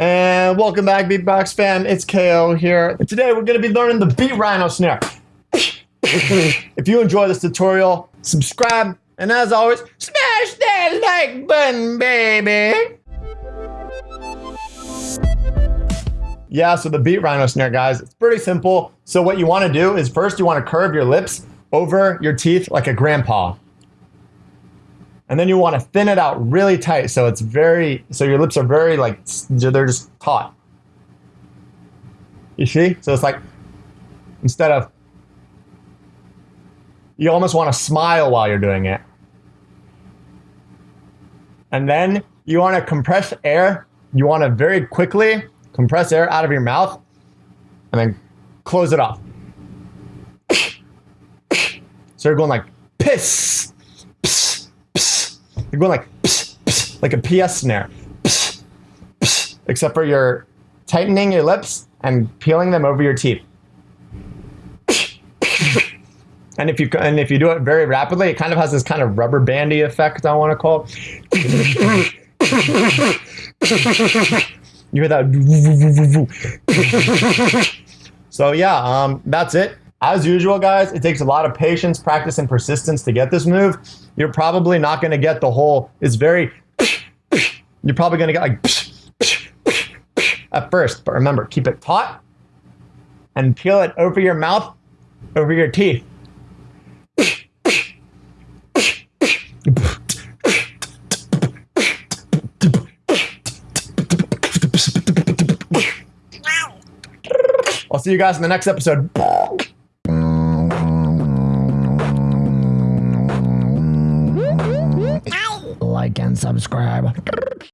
And welcome back, Beatbox fam. It's KO here. And today we're going to be learning the beat rhino snare. if you enjoy this tutorial, subscribe, and as always, smash that like button, baby. Yeah, so the beat rhino snare, guys, it's pretty simple. So what you want to do is first you want to curve your lips over your teeth like a grandpa. And then you want to thin it out really tight so it's very, so your lips are very like, they're just taut. You see? So it's like, instead of, you almost want to smile while you're doing it. And then you want to compress air. You want to very quickly compress air out of your mouth and then close it off. So you're going like piss, you're going like, pss, pss, like a PS snare. Pss, pss, except for you're tightening your lips and peeling them over your teeth. And if you and if you do it very rapidly, it kind of has this kind of rubber bandy effect. I want to call. you hear that? so yeah, um, that's it. As usual, guys, it takes a lot of patience, practice, and persistence to get this move. You're probably not going to get the whole, it's very, you're probably going to get like at first. But remember, keep it taut and peel it over your mouth, over your teeth. I'll see you guys in the next episode. like and subscribe.